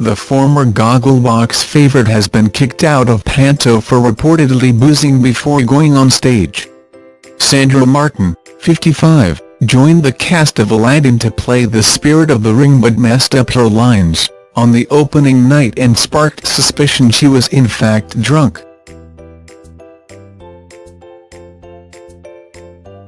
the former Gogglebox favourite has been kicked out of Panto for reportedly boozing before going on stage. Sandra Martin, 55, joined the cast of Aladdin to play the spirit of the ring but messed up her lines on the opening night and sparked suspicion she was in fact drunk.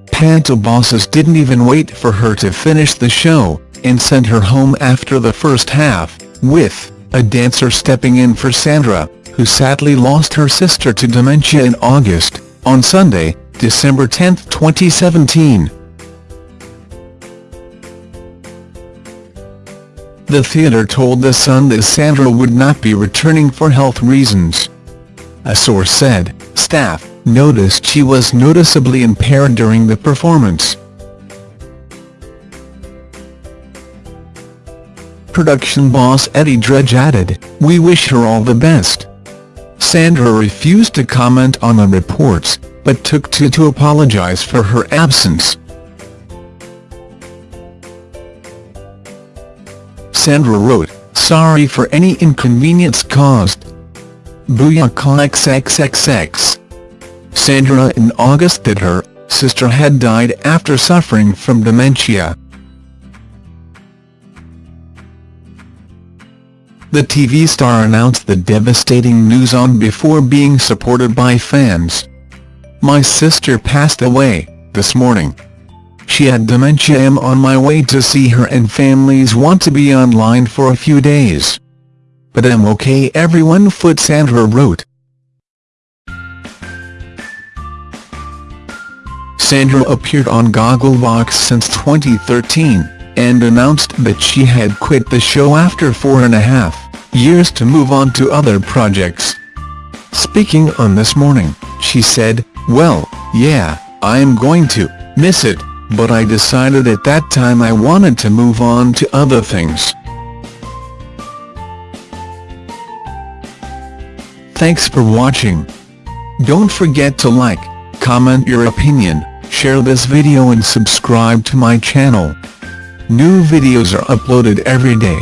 Panto bosses didn't even wait for her to finish the show, and sent her home after the first half, with a dancer stepping in for Sandra, who sadly lost her sister to dementia in August, on Sunday, December 10, 2017. The theatre told The Sun that Sandra would not be returning for health reasons. A source said, staff noticed she was noticeably impaired during the performance. Production boss Eddie Dredge added, We wish her all the best. Sandra refused to comment on the reports, but took to to apologize for her absence. Sandra wrote, Sorry for any inconvenience caused. Booyaka XXXX. Sandra in August that her sister had died after suffering from dementia. The TV star announced the devastating news on before being supported by fans. My sister passed away, this morning. She had dementia I'm on my way to see her and families want to be online for a few days. But I'm okay everyone foot Sandra wrote. Sandra appeared on Gogglebox since 2013, and announced that she had quit the show after four and a half years to move on to other projects. Speaking on This Morning, she said, Well, yeah, I'm going to miss it but I decided at that time I wanted to move on to other things. Thanks for watching. Don't forget to like, comment your opinion, share this video and subscribe to my channel. New videos are uploaded every day.